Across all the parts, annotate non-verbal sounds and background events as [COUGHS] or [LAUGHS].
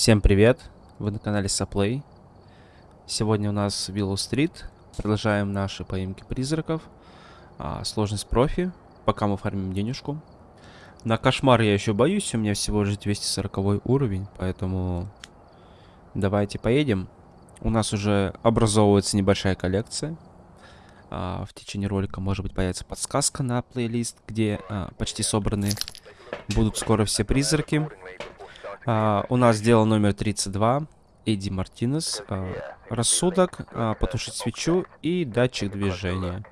Всем привет! Вы на канале Саплей. Сегодня у нас Willow Street. Продолжаем наши поимки призраков. А, сложность профи. Пока мы фармим денежку. На кошмар я еще боюсь. У меня всего лишь 240 уровень. Поэтому давайте поедем. У нас уже образовывается небольшая коллекция. А, в течение ролика может быть появится подсказка на плейлист, где а, почти собраны будут скоро все призраки. А, у нас дело номер 32. Эдди Мартинес. А, рассудок, а, потушить свечу и датчик движения.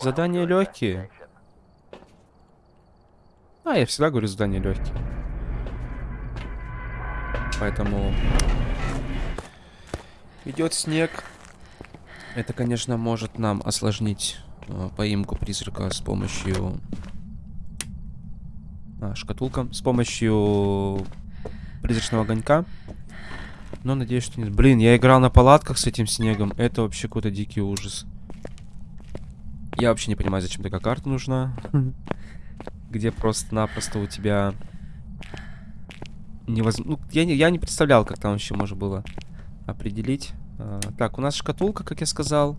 Задания легкие. А, я всегда говорю задания легкие. Поэтому идет снег. Это, конечно, может нам осложнить э, поимку призрака с помощью а, шкатулка, с помощью призрачного огонька. Но надеюсь, что нет. Блин, я играл на палатках с этим снегом. Это вообще какой-то дикий ужас. Я вообще не понимаю, зачем такая карта нужна. [LAUGHS] Где просто-напросто у тебя... Невозможно... Ну, я не, я не представлял, как там еще можно было определить. А, так, у нас шкатулка, как я сказал.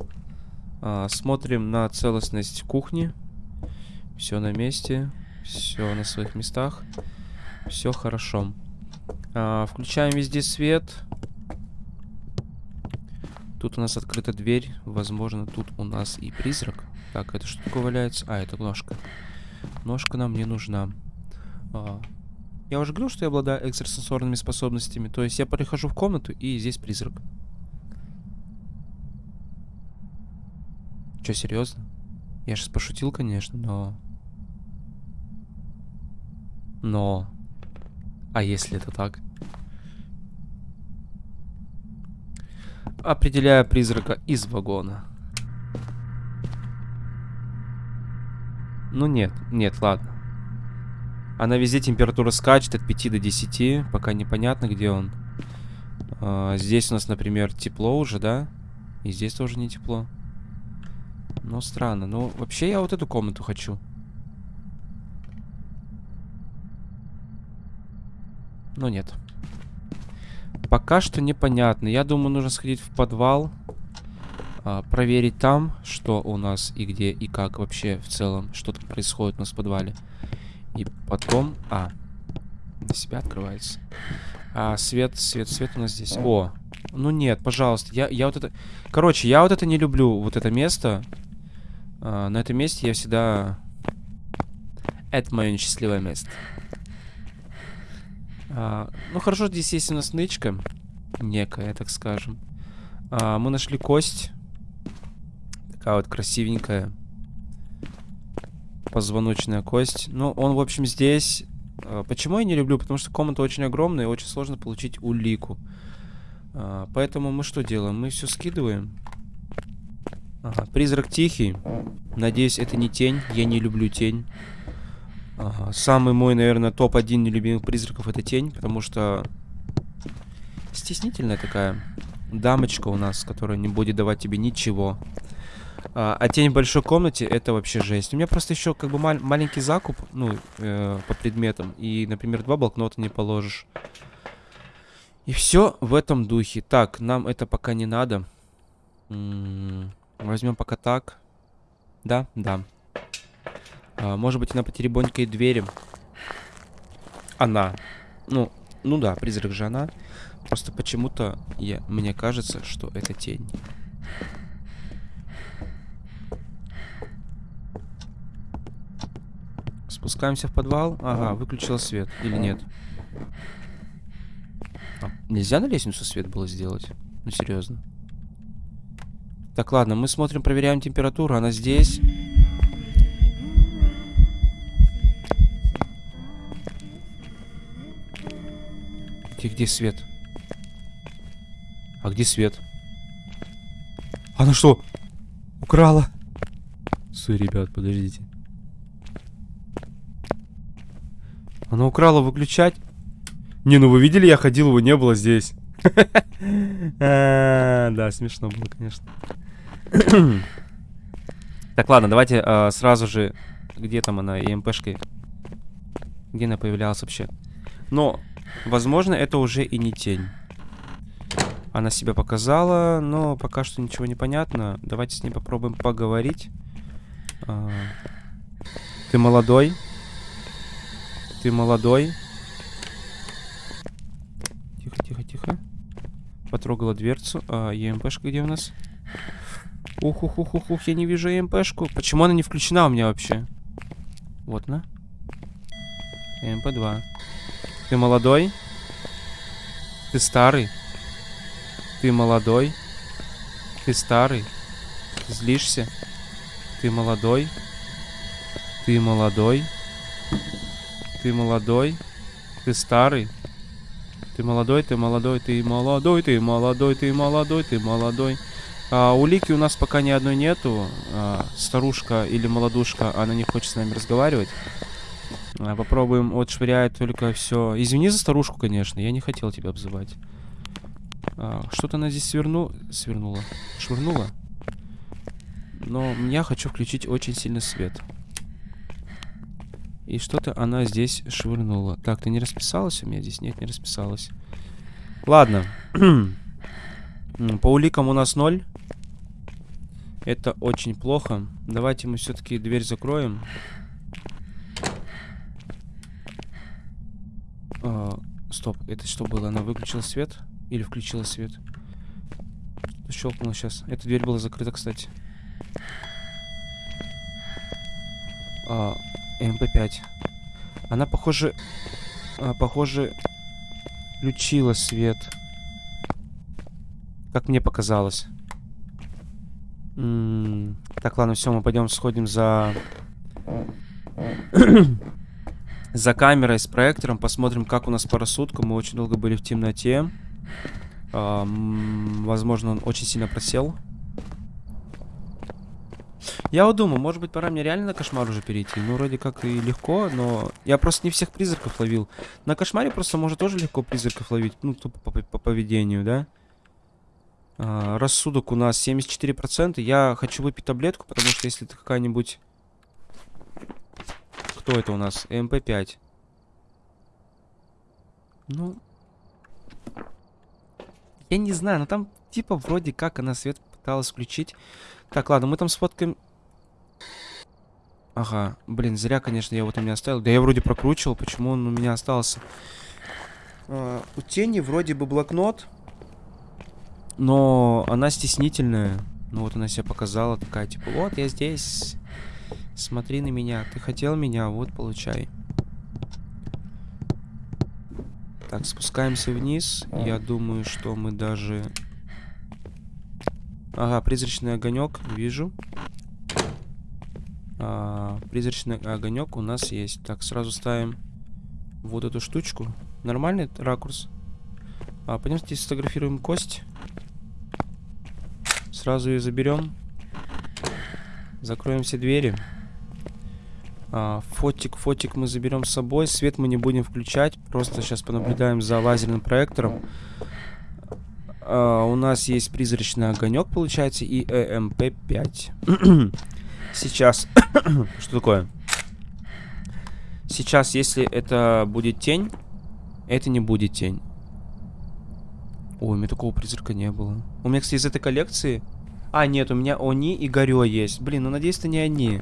А, смотрим на целостность кухни. Все на месте. Все на своих местах. Все хорошо. А, включаем везде свет. Тут у нас открыта дверь. Возможно, тут у нас и призрак. Так, это что такое валяется? А, это ножка. Ножка нам не нужна. А, я уже говорил, что я обладаю экстрасенсорными способностями. То есть я прихожу в комнату, и здесь призрак. Че, серьезно? Я сейчас пошутил, конечно, но... Но... А если это так? Определяю призрака из вагона. Ну нет, нет, ладно. Она везде температура скачет от 5 до 10, пока непонятно, где он. А, здесь у нас, например, тепло уже, да? И здесь тоже не тепло. Ну, странно. Ну, вообще я вот эту комнату хочу. Но нет. Пока что непонятно. Я думаю, нужно сходить в подвал. А, проверить там, что у нас и где, и как вообще в целом, что там происходит у нас в подвале. И потом... А, для себя открывается. А, свет, свет, свет у нас здесь. О, ну нет, пожалуйста. Я, я вот это... Короче, я вот это не люблю, вот это место. А, на этом месте я всегда... Это мое несчастливое место. А, ну хорошо, здесь есть у нас нычка. Некая, так скажем. А, мы нашли кость. Такая вот красивенькая. Позвоночная кость. Ну, он, в общем, здесь... А, почему я не люблю? Потому что комната очень огромная и очень сложно получить улику. А, поэтому мы что делаем? Мы все скидываем. Ага, призрак тихий. Надеюсь, это не тень. Я не люблю тень. Самый мой, наверное, топ-1 нелюбимых призраков это тень, потому что стеснительная такая дамочка у нас, которая не будет давать тебе ничего. А, а тень в большой комнате это вообще жесть. У меня просто еще как бы мал маленький закуп, ну, э, по предметам. И, например, два блокнота не положишь. И все в этом духе. Так, нам это пока не надо. возьмем пока так. Да, да. А, может быть, она потеребонькает двери. Она. Ну, ну да, призрак же она. Просто почему-то я, мне кажется, что это тень. Спускаемся в подвал. Ага, выключил свет. Или нет? А, нельзя на лестницу свет было сделать? Ну, серьезно. Так, ладно, мы смотрим, проверяем температуру. Она здесь. Где, где свет? А где свет? Она что? Украла? Стой, ребят, подождите. Она украла выключать? Не, ну вы видели, я ходил, его не было здесь. [LAUGHS] А, да, смешно было, конечно. [COUGHS] Так, ладно, давайте а, сразу же... Где там она, ЕМПшкой? Где она появлялась вообще? Но Возможно, это уже и не тень. Она себя показала, но пока что ничего не понятно. Давайте с ней попробуем поговорить. А, ты молодой? Ты молодой? Тихо, тихо, тихо. Потрогала дверцу. А, ЕМПшка где у нас? Ух, ух, ух, ух, ух, я не вижу ЕМПшку. Почему она не включена у меня вообще? Вот она. МП-2. Ты молодой? Ты старый? Ты молодой? Ты старый? Ты злишься? Ты молодой? Ты молодой? Ты молодой? Ты старый? Ты молодой, ты молодой, ты молодой, ты молодой, ты молодой, ты молодой. А, улики у нас пока ни одной нету. А, старушка или молодушка, она не хочет с нами разговаривать. А, попробуем. Вот швыряет только все. Извини за старушку, конечно. Я не хотел тебя обзывать. А, Что-то она здесь сверну... свернула. Швырнула. Но я хочу включить очень сильный свет. И что-то она здесь швырнула. Так, ты не расписалась у меня здесь? Нет, не расписалась. Ладно. По уликам у нас ноль. Это очень плохо. Давайте мы все-таки дверь закроем. А, стоп, это что было? Она выключила свет? Или включила свет? Щелкнула сейчас. Эта дверь была закрыта, кстати. А, MP5. Она, похоже... А, похоже... Включила свет. Как мне показалось. М -м так, ладно, все, мы пойдем сходим за... за камерой с проектором, посмотрим, как у нас по. Мы очень долго были в темноте. А, возможно, он очень сильно просел. Я вот думаю, может быть, пора мне реально на кошмар уже перейти. Ну, вроде как и легко, но... Я просто не всех призраков ловил. На кошмаре просто может тоже легко призраков ловить. Ну, тупо по, по, по поведению, да? А, рассудок у нас 74%. Я хочу выпить таблетку, потому что если это какая-нибудь кто это у нас? МП-5. Ну... Я не знаю, но там типа вроде как она свет пыталась включить. Так, ладно, мы там сфоткаем... Ага, блин, зря, конечно, я его там не оставил. Да я вроде прокручивал, почему он у меня остался. А, у тени вроде бы блокнот, но она стеснительная. Ну вот она себя показала, такая, типа, вот я здесь. Смотри на меня. Ты хотел меня, вот получай. Так, спускаемся вниз. Я думаю, что мы даже... Ага, призрачный огонек, вижу. А, призрачный огонек у нас есть. Так, сразу ставим вот эту штучку. Нормальный ракурс. А, пойдемте сфотографируем кость. Сразу ее заберем. Закроем все двери. А, фотик, фотик мы заберем с собой. Свет мы не будем включать. Просто сейчас понаблюдаем за лазерным проектором. А, у нас есть призрачный огонек, получается, и ЭМП-5. [COUGHS] Сейчас... [COUGHS] Что такое? Сейчас, если это будет тень, это не будет тень. Ой, у меня такого призрака не было. У меня, кстати, из этой коллекции... А, нет, у меня Они и Горё есть. Блин, ну надеюсь, это не они.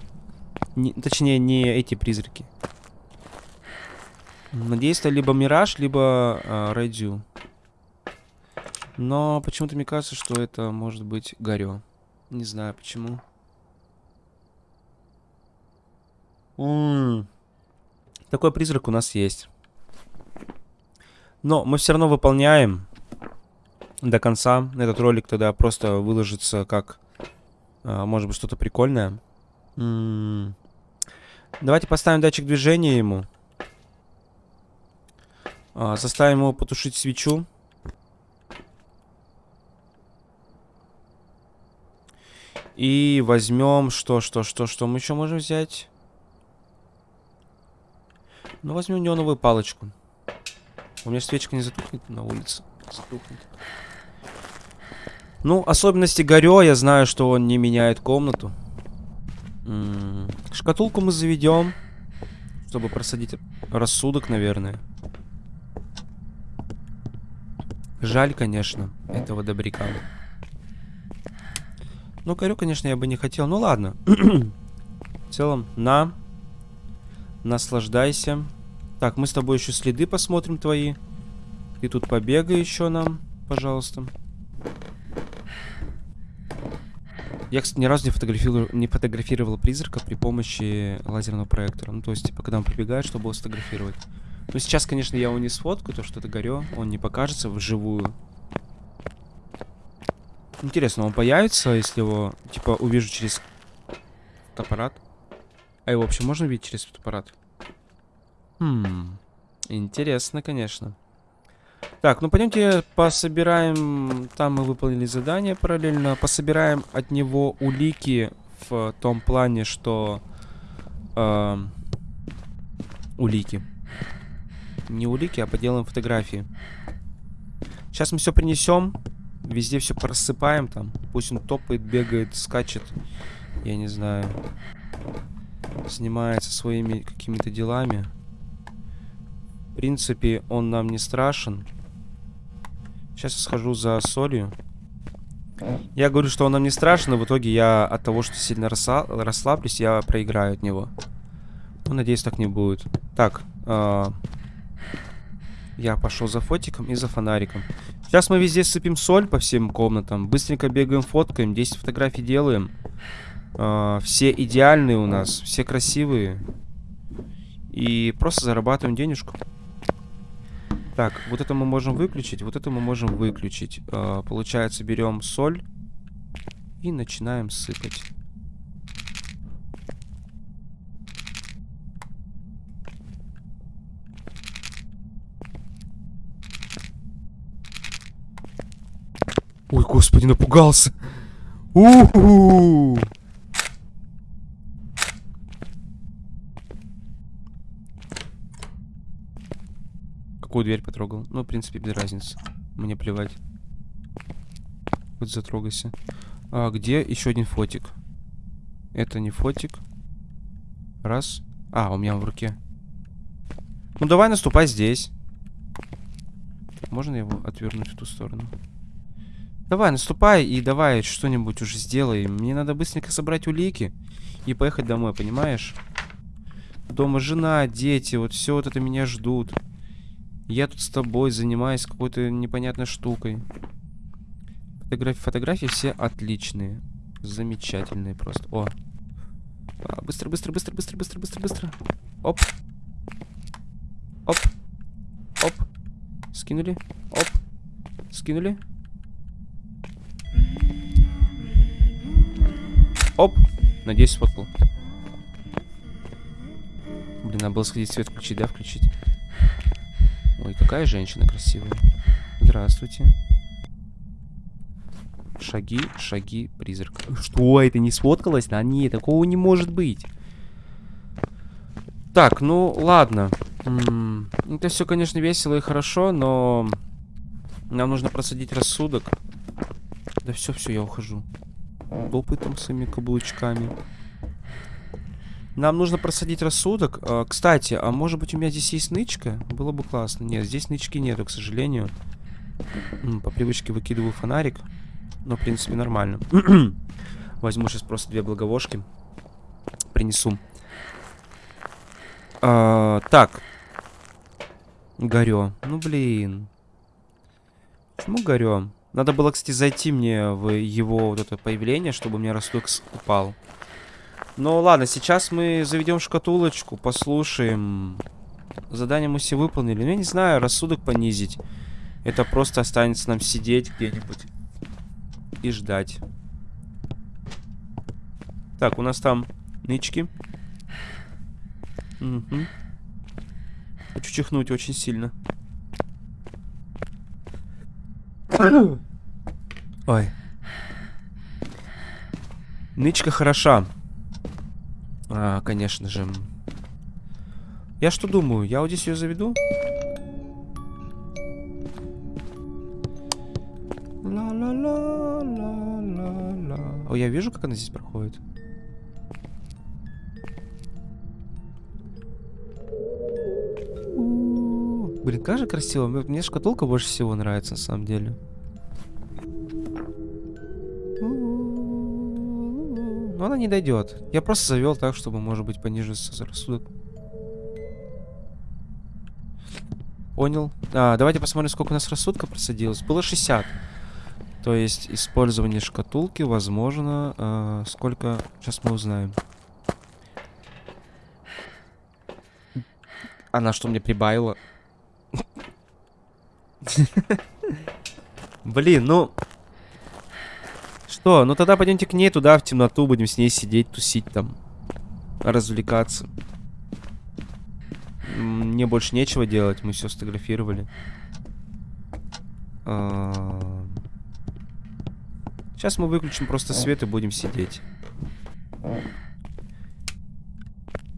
Не, точнее, не эти призраки. Надеюсь, это либо Мираж, либо э, Райдю. Но почему-то мне кажется, что это может быть Гарё. Не знаю почему. М -м -м. Такой призрак у нас есть. Но мы все равно выполняем до конца. Этот ролик тогда просто выложится как, э, может быть, что-то прикольное. Давайте поставим датчик движения ему. А, заставим его потушить свечу. И возьмем... Что, что, что, что мы еще можем взять? Ну, возьмем неоновую палочку. У меня свечка не затухнет на улице. Затухнет. Ну, особенности Горё, я знаю, что он не меняет комнату. Шкатулку мы заведем, чтобы просадить рассудок, наверное. Жаль, конечно, этого добряка. Ну, корю, конечно, я бы не хотел. Ну, ладно. В целом, на. Наслаждайся. Так, мы с тобой еще следы посмотрим твои. Ты тут побегай еще нам, пожалуйста. Я, кстати, ни разу не фотографировал, не фотографировал призрака при помощи лазерного проектора. Ну, то есть, типа, когда он прибегает, чтобы его сфотографировать. Ну, сейчас, конечно, я его не сфоткаю, то что это горё. Он не покажется вживую. Интересно, он появится, если его, типа, увижу через фотоаппарат? А его вообще можно видеть через фотоаппарат? Хм, интересно, конечно. Так, ну пойдемте пособираем... Там мы выполнили задание параллельно. Пособираем от него улики в том плане, что... Э, улики. Не улики, а поделаем фотографии. Сейчас мы все принесем. Везде все просыпаем там. Пусть он топает, бегает, скачет. Я не знаю. Занимается своими какими-то делами. Принципе, он нам не страшен. Сейчас я схожу за солью. Я говорю, что он нам не страшен, но в итоге я от того, что сильно расслаблюсь, я проиграю от него. Ну, надеюсь, так не будет. Так, э я пошел за фотиком и за фонариком. Сейчас мы везде сыпем соль по всем комнатам. Быстренько бегаем, фоткаем. 10 фотографий делаем. Э все идеальные у нас. Все красивые. И просто зарабатываем денежку. Так, вот это мы можем выключить, вот это мы можем выключить. Э, получается, берем соль и начинаем сыпать. Ой, господи, напугался. У-ху! Какую дверь потрогал? Ну, в принципе, без разницы. Мне плевать. Вот затрогайся. А, где еще один фотик? Это не фотик. Раз. А, у меня в руке. Ну, давай наступай здесь. Можно его отвернуть в ту сторону? Давай, наступай и давай что-нибудь уже сделай. Мне надо быстренько собрать улики и поехать домой, понимаешь? Дома жена, дети, вот все вот это меня ждут. Я тут с тобой занимаюсь какой-то непонятной штукой. Фотографии, фотографии все отличные. Замечательные просто. О. А, быстро, быстро, быстро, быстро, быстро, быстро, быстро. Оп. Оп. Оп. Скинули. Оп. Скинули. Оп. Надеюсь, сфоткал. Блин, надо было сходить свет включить, да, включить? Ой, какая женщина красивая. Здравствуйте. Шаги, шаги, призрак. Что, это не сфоткалось? Да нет, такого не может быть. Так, ну, ладно. Это все, конечно, весело и хорошо, но... Нам нужно просадить рассудок. Да все, все, я ухожу. Допытом своими каблучками. Нам нужно просадить рассудок. А, кстати, а может быть у меня здесь есть нычка? Было бы классно. Нет, здесь нычки нету, к сожалению. По привычке выкидываю фонарик. Но, в принципе, нормально. [CLEARS THROAT] Возьму сейчас просто две благовошки. Принесу. А, так. Горё. Ну, блин. Почему горё? Надо было, кстати, зайти мне в его вот это появление, чтобы меня рассудок упал. Ну ладно, сейчас мы заведем шкатулочку, послушаем. Задание мы все выполнили. Ну я не знаю, рассудок понизить. Это просто останется нам сидеть где-нибудь и ждать. Так, у нас там нычки. Угу. Хочу чихнуть очень сильно. Ой. Нычка хороша. А, конечно же. Я что думаю? Я вот здесь ее заведу? О, я вижу, как она здесь проходит. Блин, как же красиво. Мне шкатулка больше всего нравится, на самом деле. Она не дойдет. Я просто завел так, чтобы, может быть, понижился рассудок. Понял. А, давайте посмотрим, сколько у нас рассудка просадилось. Было 60. То есть использование шкатулки, возможно, а, сколько... Сейчас мы узнаем. Она что мне прибавила? [LAUGHS] Блин, ну... Что? Ну тогда пойдемте к ней туда, в темноту, будем с ней сидеть, тусить там. Развлекаться. Мне больше нечего делать, мы все сфотографировали. А, Сейчас мы выключим просто свет и будем сидеть.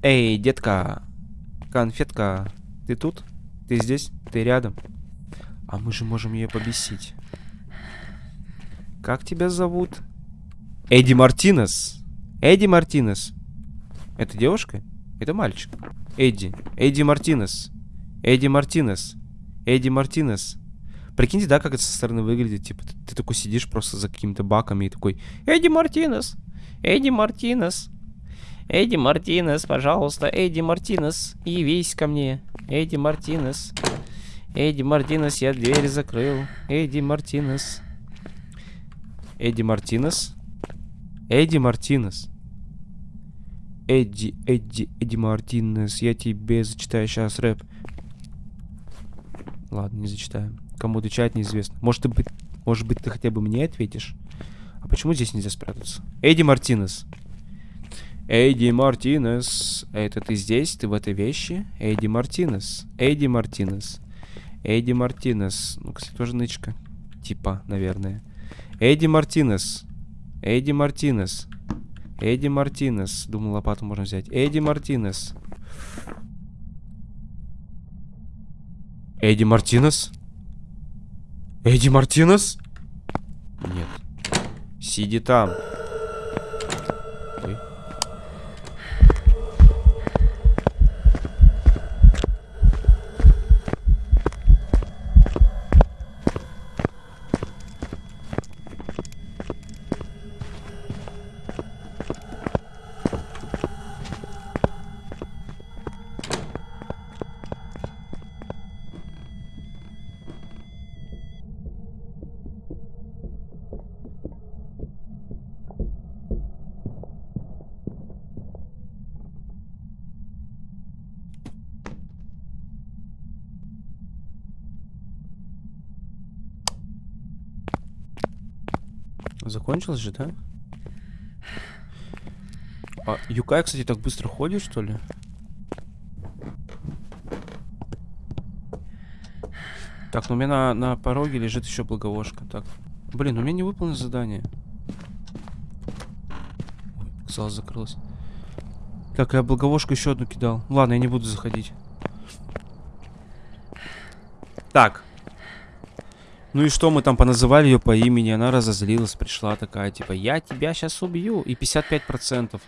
Эй, детка, конфетка, ты тут? Ты здесь? Ты рядом? А мы же можем ее побесить. Как тебя зовут? Эдди Мартинес. Эдди Мартинес. Это девушка? Это мальчик. Эдди. Эдди Мартинес. Эдди Мартинес. Эдди Мартинес. Прикиньте, да, как это со стороны выглядит. Типа, ты, ты такой сидишь просто за какими-то баками и такой... Эдди Мартинес. Эдди Мартинес. Эдди Мартинес, пожалуйста. Эдди Мартинес, явись ко мне. Эдди Мартинес. Эдди Мартинес, я дверь закрыл. Эдди Мартинес. Эдди Мартинес. Эдди Мартинес. Эдди, Эдди, Эдди Мартинес, я тебе зачитаю сейчас рэп. Ладно, не зачитаю. Кому отвечать неизвестно. Может, ты, бы- может быть, ты хотя бы мне ответишь? А почему здесь нельзя спрятаться? Эдди Мартинес. Эдди Мартинес. Это ты здесь? Ты в этой вещи? Эдди Мартинес. Эдди Мартинес. Эдди Мартинес. Ну, кстати, тоже нычка. Типа, наверное. Эдди Мартинес. Эдди Мартинес. Эдди Мартинес. Думал, лопату можно взять. Эдди Мартинес. Эдди Мартинес? Эдди Мартинес? Нет. Сиди там. Ой. Закончилось же, да? А Юкай, кстати, так быстро ходит, что ли? Так, ну у меня на, на пороге лежит еще благовошка. Так. Блин, у меня не выполнено задание. Ой, зал закрылась. Так, я благовошку еще одну кидал. Ладно, я не буду заходить. Так. Ну и что мы там поназывали ее по имени? Она разозлилась, пришла такая, типа, я тебя сейчас убью. И 55%.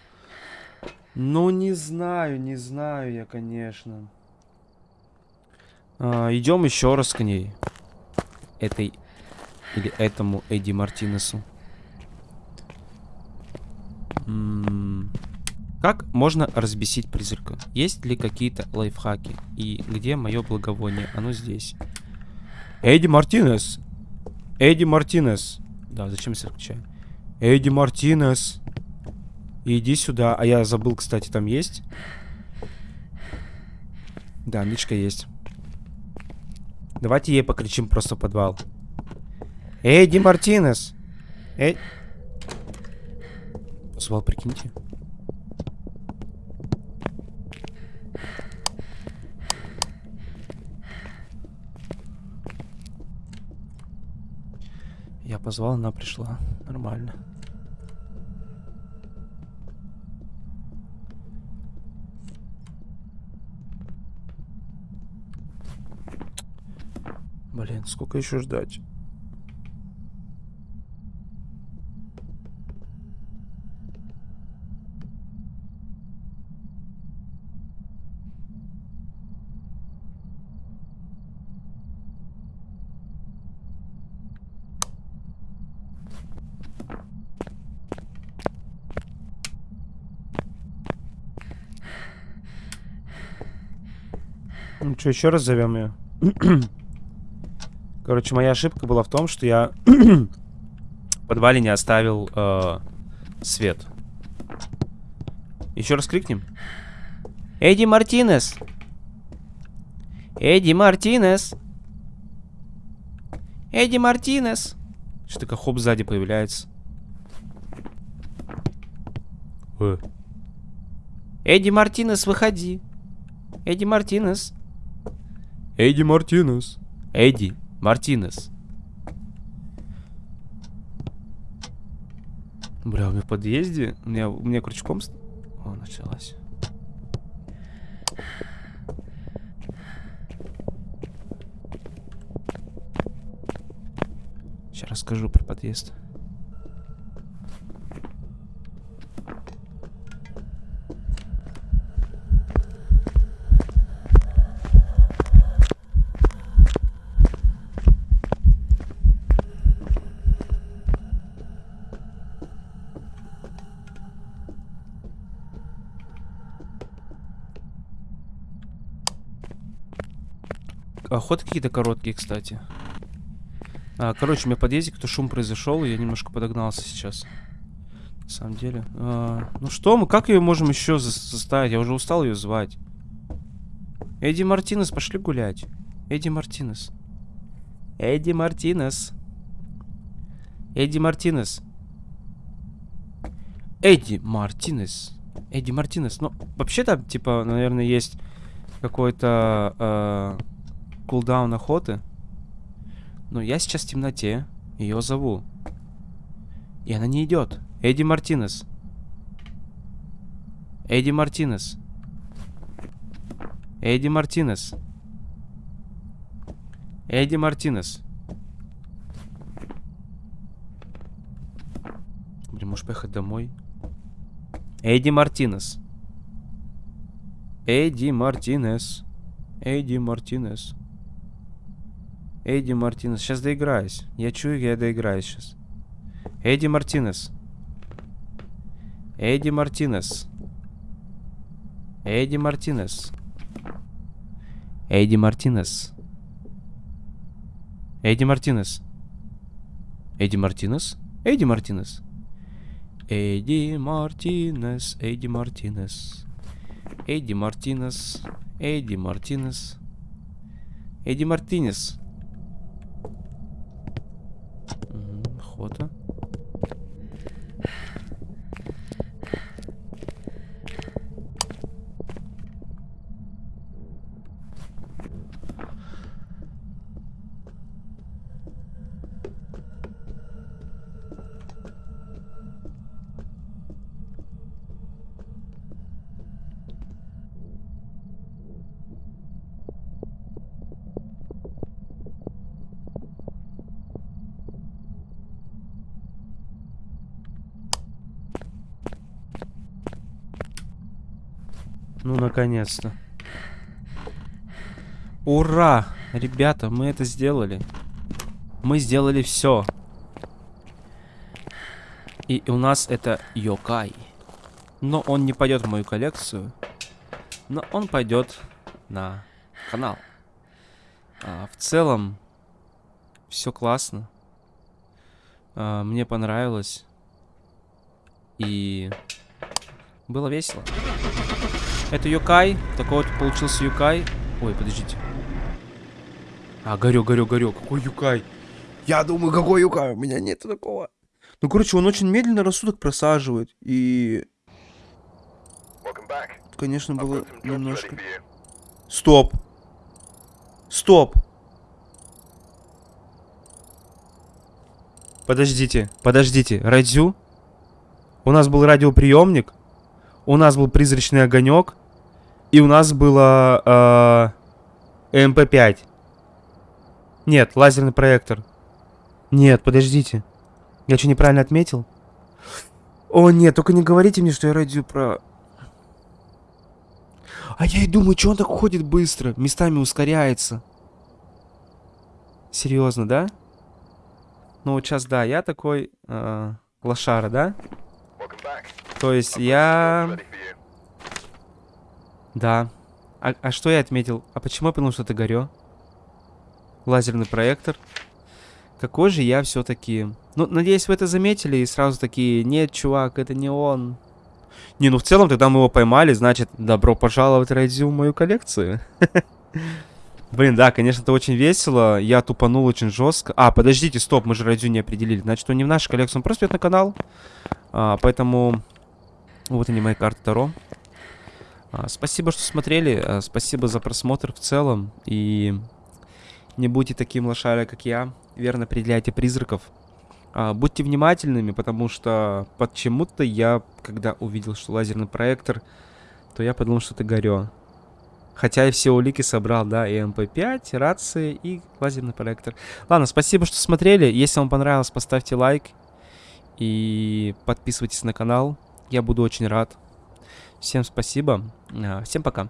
Ну, не знаю, не знаю я, конечно. А, идем еще раз к ней. Этой или этому Эдди Мартинесу. М, Как можно разбесить призрака? Есть ли какие-то лайфхаки? И где мое благовоние? Оно здесь. Эдди Мартинес. Эдди Мартинес. Да, зачем я включаю? Эдди Мартинес. Иди сюда. А я забыл, кстати, там есть. Да, нычка есть. Давайте ей покричим просто подвал. Эдди Мартинес. Эй. Позвал, прикиньте. Позвал, она пришла. Нормально. Блин, сколько еще ждать? Что, еще раз зовем ее? [CLEARS THROAT] Короче, моя ошибка была в том, что я [CLEARS THROAT] в подвале не оставил э, свет. Еще раз крикнем. Эдди Мартинес! Эдди Мартинес! Эдди Мартинес! Что такое хоп сзади появляется? Э. Эдди Мартинес, выходи. Эдди Мартинес. Эдди Мартинес. Эдди Мартинес. Бля, у меня в подъезде, у меня, у меня крючком... О, началась. Сейчас расскажу про подъезд. Охоты какие-то короткие, кстати. А, короче, у меня подъезде кто шум произошел, и я немножко подогнался сейчас. На самом деле. А, ну что мы, как ее можем еще заставить? Я уже устал ее звать. Эдди Мартинес, пошли гулять. Эдди Мартинес. Эдди Мартинес. Эдди Мартинес. Эдди Мартинес. Эдди Мартинес. Ну, вообще-то, типа, наверное, есть какой-то... Э кулдаун охоты. Но я сейчас в темноте. Ее зову. И она не идет. Эдди Мартинес. Эдди Мартинес. Эдди Мартинес. Эдди Мартинес. Блин, можешь поехать домой? Эдди Мартинес. Эдди Мартинес. Эдди Мартинес. Эдди Мартинес. Сейчас доиграюсь. Я чую, я доиграюсь сейчас. Эдди Мартинес. Эдди Мартинес. Эдди Мартинес. Эдди Мартинес. Эдди Мартинес. Эдди Мартинес? Эдди Мартинес. Эдди Мартинес. Эдди Мартинес. Эдди Мартинес. Эдди Мартинес. Эдди Мартинес. Охота. Ну, наконец-то. Ура! Ребята, мы это сделали. Мы сделали все. И у нас это Йокай. Но он не пойдет в мою коллекцию. Но он пойдет на канал. А, в целом, все классно. А, мне понравилось. И было весело. Это Юкай. Такой вот получился Юкай. Ой, подождите. А, горю, горю, горю. Какой Юкай? Я думаю, какой Юкай? У меня нет такого. Ну, короче, он очень медленно рассудок просаживает. И... Конечно, было немножко... Стоп. Стоп. Подождите, подождите. Радио? У нас был радиоприемник. У нас был призрачный огонек. И у нас было ЭМП5. Нет, лазерный проектор. Нет, подождите. Я что, неправильно отметил? О, нет, только не говорите мне, что я радио про... А я и думаю, что он так ходит быстро, местами ускоряется. Серьезно, да? Ну вот сейчас, да, я такой э, лошара, да? То есть я... Да. А, а что я отметил? А почему я понял, что это горё? Лазерный проектор. Какой же я все-таки... Ну, надеюсь, вы это заметили и сразу такие... Нет, чувак, это не он. Не, ну в целом, тогда мы его поймали, значит, добро пожаловать, Райдзю, в мою коллекцию. [LAUGHS] Блин, да, конечно, это очень весело. Я тупанул очень жестко. А, подождите, стоп, мы же Райдзю не определили. Значит, он не в нашу коллекцию, он просто идет на канал. А, поэтому... Вот они, мои карты Таро. А, спасибо, что смотрели. А, спасибо за просмотр в целом. И не будьте таким лошаря, как я. Верно определяйте призраков. А, будьте внимательными, потому что почему-то я, когда увидел, что лазерный проектор, то я подумал, что это горё. Хотя и все улики собрал, да, и МП5, рации и лазерный проектор. Ладно, спасибо, что смотрели. Если вам понравилось, поставьте лайк. И подписывайтесь на канал. Я буду очень рад. Всем спасибо. А, всем пока.